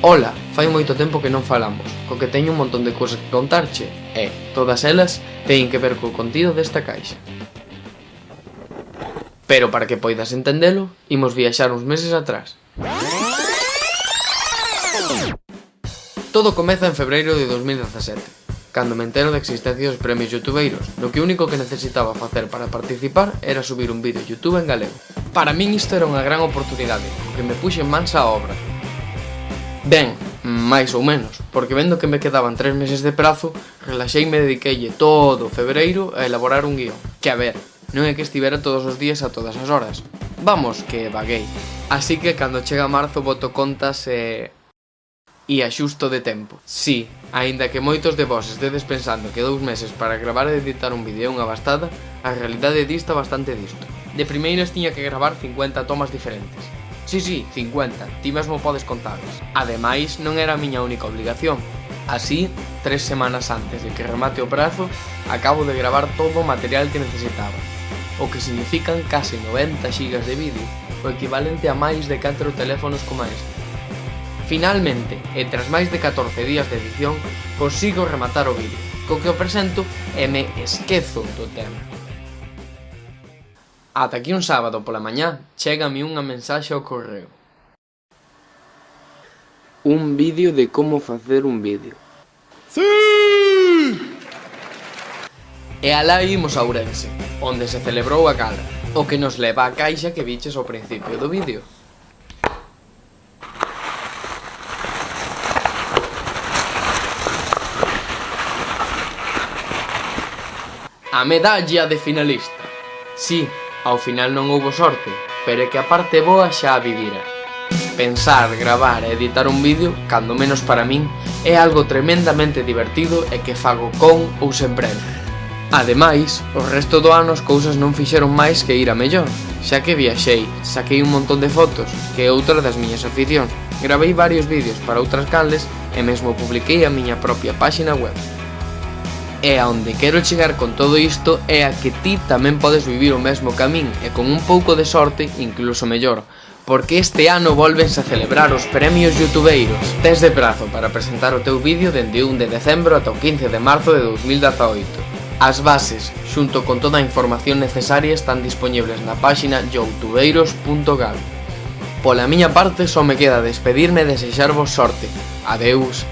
Ola, fai moito tempo que non falamos, co que teño un montón de cousas que contarche, e todas elas teñen que ver co contido desta caixa. Pero para que poidas entendelo, imos viaxar uns meses atrás. Todo comeza en febreiro de 2017, cando me entero da existencia dos premios youtubeiros, no que o único que necesitaba facer para participar era subir un vídeo youtube en galego. Para min isto era unha gran oportunidade, porque me puxen mans a obra, Ben, máis ou menos, porque vendo que me quedaban tres meses de prazo, relaxeime e dediqueille todo o febreiro a elaborar un guión. Que a ver, non é que estivera todos os días a todas as horas. Vamos, que vaguei. Así que cando chega marzo boto contas e... E axusto de tempo. Si, sí, aínda que moitos de vos estedes pensando que dous meses para gravar e editar un vídeo é unha bastada, a realidade dista bastante disto. De primeiras tiña que gravar 50 tomas diferentes Sí, sí, 50, ti mesmo podes contarlas. Ademais, non era a miña única obligación. Así, tres semanas antes de que remate o prazo, acabo de gravar todo o material que necesitaba, o que significan case 90 gigas de vídeo, o equivalente a máis de 4 teléfonos como este. Finalmente, e tras máis de 14 días de edición, consigo rematar o vídeo, co que o presento e me esquezo do tema. Ata que un sábado pola mañá chégame unha mensaxe ao correo. Un vídeo de como facer un vídeo. Sí! E alá imos a Ourense, onde se celebrou a gala, o que nos leva a caixa que viches ao principio do vídeo. a medalla de finalista. Sí, Ao final non houbo sorte, pero é que a parte boa xa a vivira. Pensar, gravar e editar un vídeo, cando menos para min, é algo tremendamente divertido e que fago con ou sen prenda. Ademais, o resto do ano as cousas non fixeron máis que ir a mellor, xa que viaxei, saquei un montón de fotos, que é outra das miñas aficións, gravei varios vídeos para outras canles e mesmo publiquei a miña propia páxina web. E aonde quero chegar con todo isto é a que ti tamén podes vivir o mesmo camín e con un pouco de sorte incluso mellor, porque este ano volvense a celebrar os premios youtubeiros. Tes de prazo para presentar o teu vídeo dende 1 de decembro ata o 15 de marzo de 2018. As bases, xunto con toda a información necesaria, están disponibles na páxina youtubeiros.gal. Pola miña parte, só me queda despedirme e desexarvos sorte. Adeus.